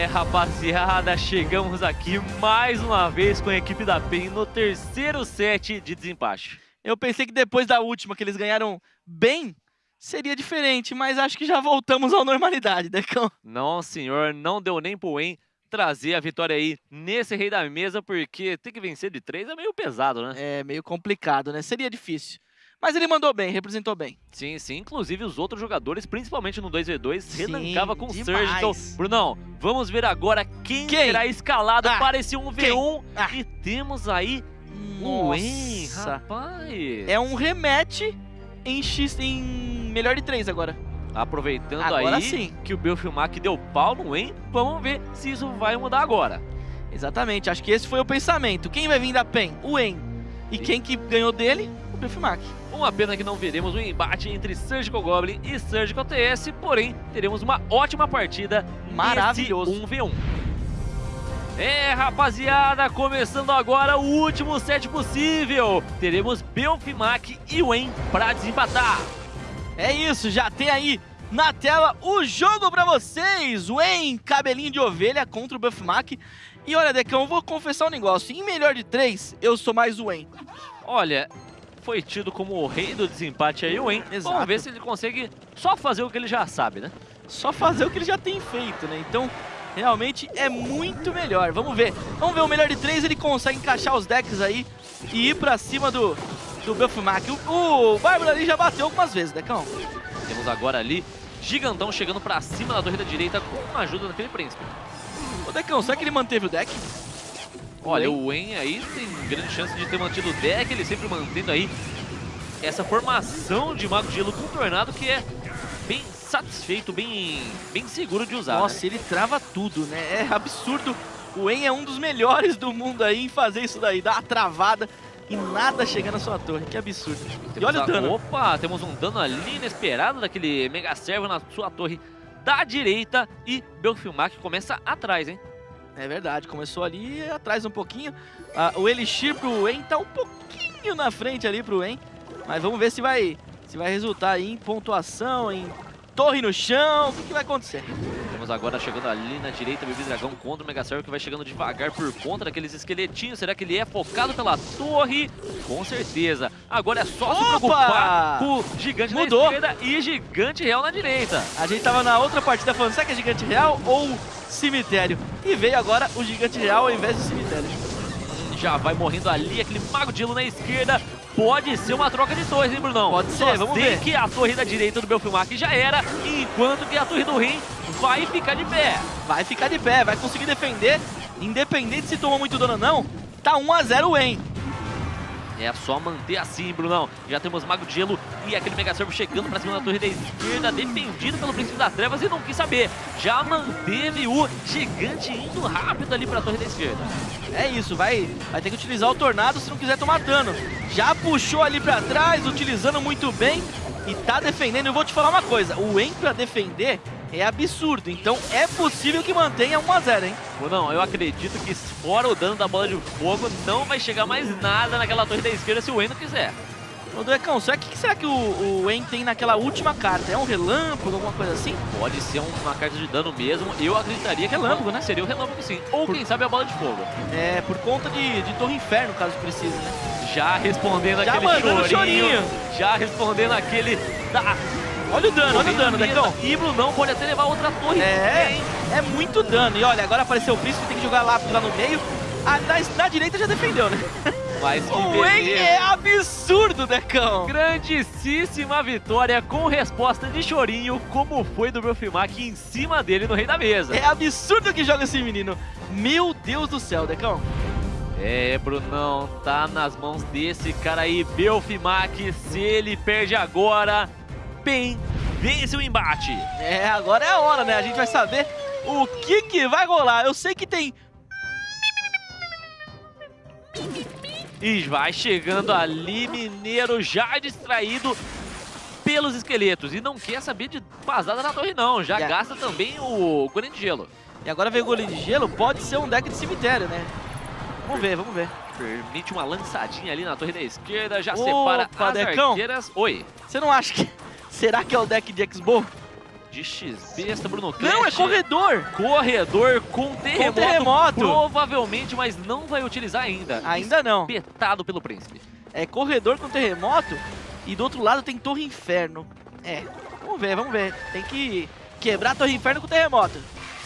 É, rapaziada, chegamos aqui mais uma vez com a equipe da PEN no terceiro set de desempate. Eu pensei que depois da última, que eles ganharam bem, seria diferente, mas acho que já voltamos à normalidade, Decão. Não, senhor, não deu nem pro En trazer a vitória aí nesse rei da mesa, porque ter que vencer de três é meio pesado, né? É meio complicado, né? Seria difícil. Mas ele mandou bem, representou bem. Sim, sim. Inclusive os outros jogadores, principalmente no 2v2, Sim, com o demais. Surgical. Brunão, vamos ver agora quem, Quem? será escalado Ah, para esse 1v1. Ah. E temos aí o En, Nossa. rapaz. É um rematch em X em melhor de três agora. Aproveitando Agora aí sim. que o Belfilmac deu pau no En, vamos ver se isso vai mudar agora. Exatamente, acho que esse foi o pensamento. Quem vai vir da PEN? O En. E E- quem que ganhou dele? O Belfimac. Uma pena que não veremos um embate entre Surgical Goblin e Surgical TS, porém teremos uma ótima partida Maravilhoso. nesse 1v1. É, rapaziada, começando agora o último set possível. Teremos Belfimac e o En pra desempatar. É isso, já tem aí na tela o jogo pra vocês. O En, cabelinho de ovelha contra o Buffmac. E olha, Decão, eu vou confessar um negócio. Em melhor de três, eu sou mais o En. Olha, foi tido como o rei do desempate aí o. Exato. Vamos ver se ele consegue só fazer o que ele já sabe, né? Só fazer o que ele já tem feito, né? Então, realmente é muito melhor. Vamos ver. Vamos ver o melhor de três, ele consegue encaixar os decks aí e ir pra cima do, do Buffmac. O, o Bárbaro ali já bateu algumas vezes, Decão. Temos agora ali Gigantão chegando pra cima da torre da direita com a ajuda daquele príncipe. Ô, Decão, será que ele manteve o deck? Olha, o En aí tem grande chance de ter mantido o deck, ele sempre mantendo aí essa formação de Mago de Gelo contornado que é bem satisfeito, bem, bem seguro de usar. Nossa, né? ele trava tudo, né? É absurdo. O En é um dos melhores do mundo aí em fazer isso daí, dar uma travada e nada chegar na sua torre. Que absurdo. E olha o dano. Opa, temos um dano ali inesperado daquele Mega Servo na sua torre da direita e Belfilmac começa atrás, hein? É verdade, começou ali atrás um pouquinho. Ah, o Elixir pro En tá um pouquinho na frente ali pro En. Mas vamos ver se vai, se vai resultar em pontuação, em torre no chão. O que, que vai acontecer? Temos agora chegando ali na direita o Baby Dragão contra o Mega Servo que vai chegando devagar por conta daqueles esqueletinhos. Será que ele é focado pela torre? Com certeza. Agora é só se Opa! preocupar com o Gigante Mudou. na esquerda e Gigante Real na direita. A gente tava na outra partida falando, será que é gigante real ou cemitério? E veio agora o gigante real ao invés do cemitério. Já vai morrendo ali aquele Mago de Gelo na esquerda. Pode ser uma troca de torres, hein, Brunão? Pode ser, Só vamos ver. que a torre da direita do Belfilmac já era, enquanto que a torre do Rim vai ficar de pé. Vai ficar de pé, vai conseguir defender, independente se tomou muito dano ou não. Tá 1x0 o En. É só manter assim, Brunão. Já temos Mago de Gelo e aquele Mega Servo chegando pra cima da torre da esquerda, defendido pelo Príncipe das Trevas e não quis saber. Já manteve o Gigante indo rápido ali pra torre da esquerda. É isso, vai, vai ter que utilizar o Tornado se não quiser tomar dano. Já puxou ali pra trás, utilizando muito bem e tá defendendo. Eu vou te falar uma coisa, o En pra defender é absurdo, então é possível que mantenha 1x0, hein? Brunão, eu acredito que fora o dano da bola de fogo, não vai chegar mais nada naquela torre da esquerda se o Endo quiser. Ô, Duecão, será que, que será que o, o En tem naquela última carta? É um relâmpago, alguma coisa assim? Pode ser uma carta de dano mesmo. Eu acreditaria que Relâmpago, né? Seria o relâmpago sim. Ou Por- quem sabe a bola de fogo. É, por conta de, de Torre Inferno, caso precise, né? Já respondendo Já aquele chorinho, chorinho. Já respondendo aquele da Olha o dano, olha o dano, Decão. E Brunão pode até levar outra torre. É, é muito dano. E olha, agora apareceu o príncipe, tem que jogar lápis lá no meio. Ah, na, na direita já defendeu, né? Mas que O beleza. é absurdo, Decão. Grandíssima vitória com resposta de chorinho, como foi do Belfimac em cima dele no Rei da Mesa. É absurdo que joga esse menino. Meu Deus do céu, Decão. É, Brunão, tá nas mãos desse cara aí, Belfimac. Se ele perde agora, bem, vence o embate. É, agora é a hora, né? A gente vai saber o que que vai rolar. Eu sei que tem... E vai chegando ali, Mineiro já distraído pelos esqueletos. E não quer saber de vazada na torre não, já Yeah. gasta também o Golem de Gelo. E agora veio o goleiro de gelo, pode ser um deck de cemitério, né? Vamos ver, vamos ver. Permite uma lançadinha ali na torre da esquerda, já Opa, separa as Decão. arqueiras. Oi. Você não axa que... Será que é o deck de X-Bow? de X-Besta, Bruno Não, é corredor! Corredor com terremoto, terremoto. provavelmente, mas não vai utilizar ainda. Ainda não. Espetado pelo príncipe. É corredor com terremoto e do outro lado tem Torre Inferno. É, vamos ver, vamos ver. Tem que quebrar a Torre Inferno com terremoto.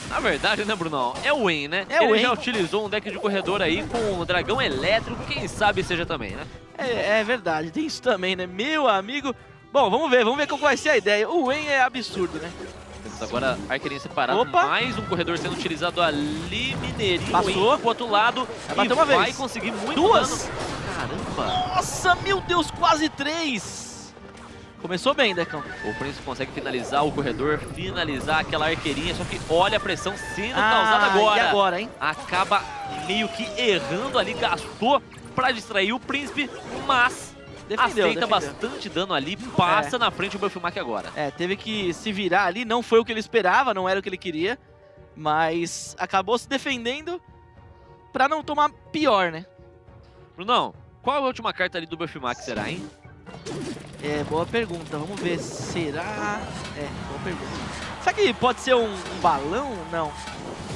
Na verdade, né, Brunão? É o Wen, né? É Ele Wen. já utilizou um deck de corredor aí com o dragão elétrico, quem sabe seja também, né? É, é verdade, tem isso também, né? Meu amigo. Bom, vamos ver, vamos ver qual vai ser a ideia. O Wen é absurdo, né? Temos agora arqueirinha separada, Opa. mais um corredor sendo utilizado ali, Mineirinho Passou. Wen pro outro lado. Vai e uma vai vez. conseguir muito Duas. dano. Caramba! Nossa, meu Deus, quase três! Começou bem, Decão. O Príncipe consegue finalizar o corredor, finalizar aquela arqueirinha, só que olha a pressão sendo causada agora. Ah, E agora, hein? Acaba meio que errando ali, gastou pra distrair o Príncipe, mas Defendeu, aceita defendeu. bastante dano ali, passa na frente o Belfimac agora. É, teve que se virar ali, não foi o que ele esperava, não era o que ele queria, mas acabou se defendendo pra não tomar pior, né? Brunão, qual é a última carta ali do Belfimac será, hein? É, boa pergunta, vamos ver, será... É, boa pergunta. Será que pode ser um, um balão? Não.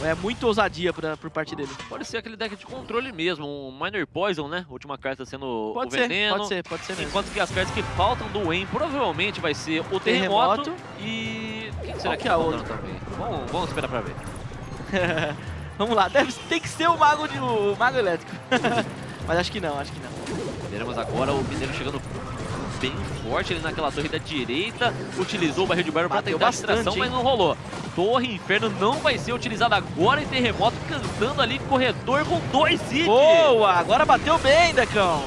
É muito ousadia pra, por parte dele. Pode ser aquele deck de controle mesmo, um Minor Poison, né? Última carta sendo Pode o ser, veneno. pode ser, pode ser mesmo. Enquanto que as cartas que faltam do Wen provavelmente vai ser o Terremoto, Terremoto. e... Quem será que é a outra? também? Vamos, vamos esperar pra ver. vamos lá, deve, tem que ser o mago, de, o mago elétrico. mas acho que não, acho que não. Veremos agora o Mineiro chegando bem forte ali naquela torre da direita. Utilizou o barril de barro para tentar a distração, mas não rolou. Torre Inferno não vai ser utilizada agora em Terremoto, cantando ali corredor com dois hits. Boa, agora bateu bem, Decão.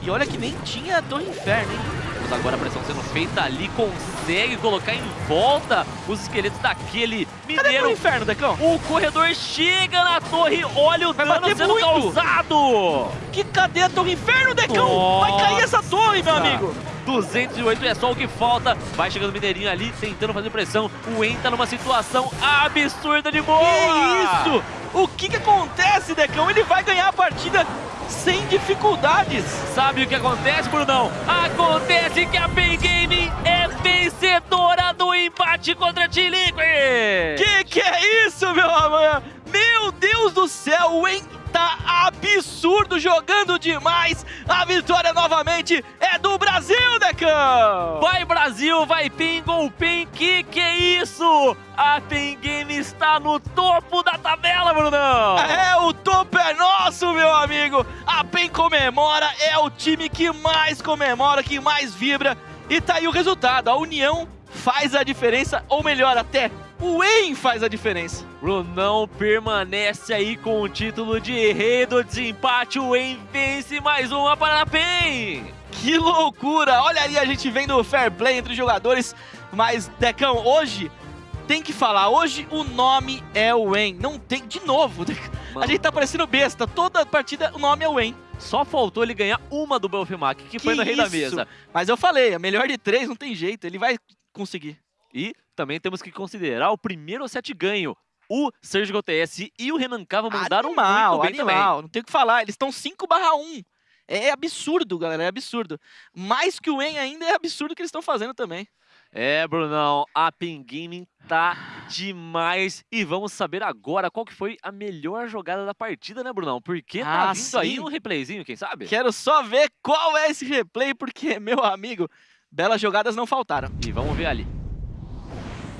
E olha que nem tinha Torre Inferno, hein? Agora a pressão sendo feita ali, consegue colocar em volta os esqueletos daquele Cadê Mineiro. Inferno, Decão? O corredor chega na torre, olha o Vai dano sendo muito. causado. Que cadê a Torre Inferno, Decão? Nossa. Meu amigo. 208 é só o que falta. Vai chegando o Mineirinho ali, tentando fazer pressão. O En tá numa situação absurda de boa. Que isso? O que que acontece, Decão? Ele vai ganhar a partida sem dificuldades. Sabe o que acontece, Brunão? Acontece que a Pen Gaming é vencedora do empate contra a T-Liquid. Que que é isso, meu amor? Meu Deus do céu, o En tá absurdo, jogando demais. A vitória novamente é do Brasil, Decão. Vai Brasil, vai Pen, Gol Pen, que que é isso? A Pen Game está no topo da tabela, Brunão. É, o topo é nosso, meu amigo. A PEN comemora, é o time que mais comemora, que mais vibra. E tá aí o resultado, a união faz a diferença, ou melhor até, o EN faz a diferença. Brunão permanece aí com o título de rei do desempate. O En vence mais uma para a PEN. Que loucura! Olha ali a gente vendo o fair play entre os jogadores. Mas, Decão, hoje tem que falar. Hoje o nome é o EN. Não tem. De novo. Mano, A gente tá parecendo besta. Toda partida o nome é o EN. Só faltou ele ganhar uma do Belfimac, que, foi Que no Rei da isso? Mesa. Mas eu falei, a melhor de três não tem jeito. Ele vai conseguir. E também temos que considerar o primeiro set ganho. O Surgical TS e o Renan Cava mandaram animal, muito bem animal. Não tem o que falar. Eles estão 5 barra 1. É absurdo, galera. É absurdo. Mais que o EN ainda é absurdo o que eles estão fazendo também. também. É, Brunão, a Pen Gaming tá demais. E vamos saber agora qual que foi a melhor jogada da partida, né, Brunão? Porque tá Ah, vindo aí sim. um replayzinho, quem sabe? Quero só ver qual é esse replay, porque, meu amigo, belas jogadas não faltaram. E vamos ver ali.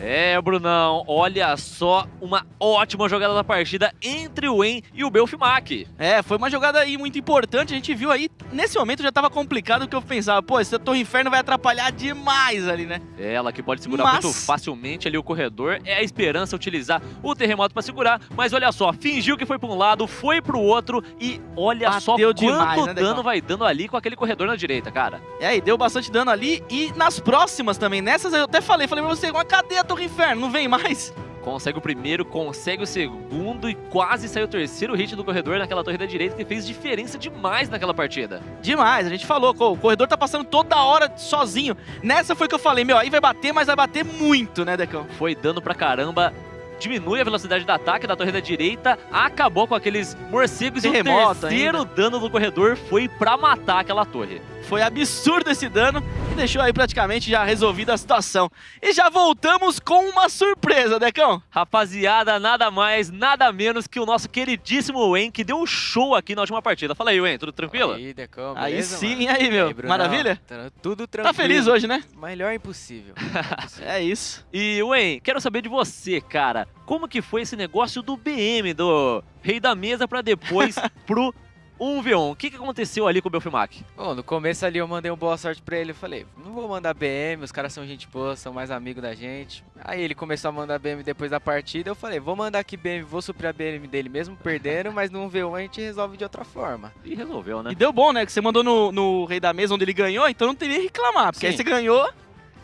É, Brunão, olha só uma ótima jogada da partida entre o En e o Belfimac. É, foi uma jogada aí muito importante. A gente viu aí, nesse momento já tava complicado, porque eu pensava, pô, esse Torre Inferno vai atrapalhar demais ali, né? Ela que pode segurar Mas- muito facilmente ali o corredor. É a esperança utilizar o terremoto para segurar. Mas olha só, fingiu que foi para um lado, foi para o outro. E olha só Bateu quanto demais, né, dano vai dando ali com aquele corredor na direita, cara. É, e deu bastante dano ali. E nas próximas também, nessas eu até falei, falei pra você, cadê a Torre Inferno? Não vem mais? Consegue o primeiro, consegue o segundo e quase saiu o terceiro hit do corredor naquela torre da direita que fez diferença demais naquela partida. Demais, a gente falou, o corredor tá passando toda hora sozinho. Nessa foi que eu falei, meu, aí vai bater, mas vai bater muito, né, Decão? Foi dano pra caramba. Diminui a velocidade de ataque da torre da direita, acabou com aqueles morcegos e o Terremoto terceiro dano do corredor foi pra matar aquela torre. Foi absurdo esse dano. E deixou aí praticamente já resolvida a situação. E já voltamos com uma surpresa, Decão. Rapaziada, nada mais, nada menos que o nosso queridíssimo Wen, que deu um show aqui na última partida. Fala aí, Wen, tudo tranquilo? Aí, Decão, Aí beleza, sim, mano? e aí, meu? Aí? Maravilha? Tá Tudo tranquilo. Tá feliz hoje, né? Melhor impossível. impossível. É isso. E, Wen, quero saber de você, cara. Como que foi esse negócio do BM, do Rei da Mesa, pra depois pro 1v1? O que, que aconteceu ali com o Belfimac? Bom, no começo ali eu mandei um boa sorte pra ele. Eu falei, não vou mandar BM, os caras são gente boa, são mais amigos da gente. Aí ele começou a mandar BM depois da partida. Eu falei, vou mandar aqui BM, vou suprir a BM dele mesmo perdendo, mas no 1v1 a gente resolve de outra forma. E resolveu, né? E deu bom, né? Que você mandou no, no Rei da Mesa onde ele ganhou, então não teria que reclamar. Porque aí Sim. você ganhou,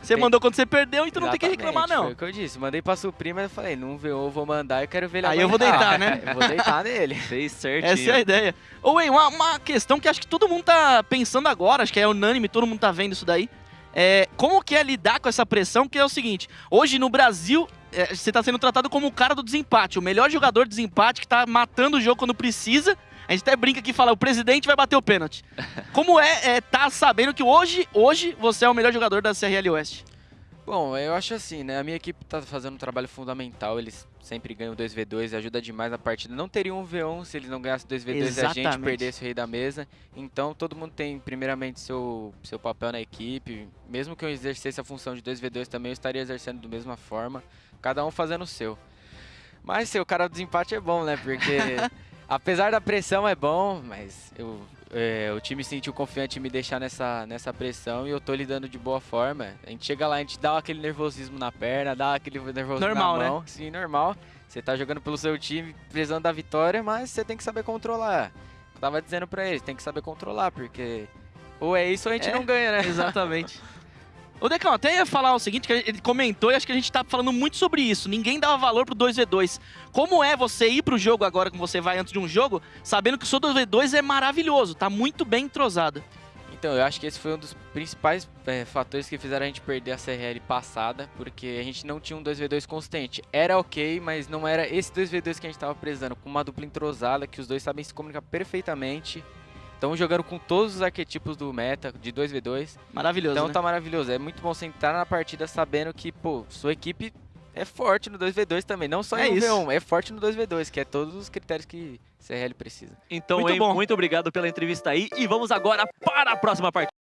você Tem- mandou quando você perdeu, então não tem que Exatamente, reclamar, não. Foi o que eu disse. Mandei pra suprir, mas eu falei, no 1v1 eu vou mandar e quero ver ele Aí eu vou deitar, né? Eu vou deitar nele. Fez certinho. Essa é a ideia. Ô, Wayne, uma, uma questão que acho que todo mundo tá pensando agora, acho que é unânime, todo mundo tá vendo isso daí. É, como que é lidar com essa pressão? Que é o seguinte, hoje no Brasil, é, você tá sendo tratado como o cara do desempate, o melhor jogador de desempate que tá matando o jogo quando precisa. A gente até brinca aqui e fala, o presidente vai bater o pênalti. Como é, é tá sabendo que hoje, hoje você é o melhor jogador da CRL Oeste? Bom, eu acho assim, né? A minha equipe tá fazendo um trabalho fundamental. Eles sempre ganham 2v2 e ajuda demais na partida. Não teria um v1 se eles não ganhassem 2v2 e a gente Exatamente. perdesse o rei da mesa. Então todo mundo tem, primeiramente, seu, seu papel na equipe. Mesmo que eu exercesse a função de 2v2 também, eu estaria exercendo da mesma forma. Cada um fazendo o seu. Mas ser o cara do desempate é bom, né? Porque apesar da pressão é bom, mas eu, é, o time sentiu confiante em me deixar nessa, nessa pressão e eu tô lidando de boa forma. A gente chega lá, a gente dá aquele nervosismo na perna, dá aquele nervosismo Normal, né? na mão. Sim, normal. Você tá jogando pelo seu time, precisando da vitória, mas você tem que saber controlar. Eu tava dizendo pra eles, tem que saber controlar, porque ou é isso ou a gente É, não ganha, né? Exatamente. Ô, Decão, até ia falar o seguinte, que ele comentou e acho que a gente tá falando muito sobre isso. Ninguém dava valor pro 2v2. Como é você ir pro jogo agora, como você vai antes de um jogo, sabendo que o seu 2v2 é maravilhoso, tá muito bem entrosado. Então, eu acho que esse foi um dos principais é, fatores que fizeram a gente perder a CRL passada, porque a gente não tinha um 2v2 constante. Era ok, mas não era esse 2v2 que a gente tava precisando, com uma dupla entrosada, que os dois sabem se comunicar perfeitamente. Estão jogando com todos os arquetipos do meta, de 2v2. Maravilhoso, Então né? tá maravilhoso. É muito bom você entrar na partida sabendo que, pô, sua equipe é forte no 2v2 também. Não só É no isso. V1, é forte no 2v2, que é todos os critérios que CRL precisa. Então, Muito bom. muito obrigado pela entrevista aí. E vamos agora para a próxima partida.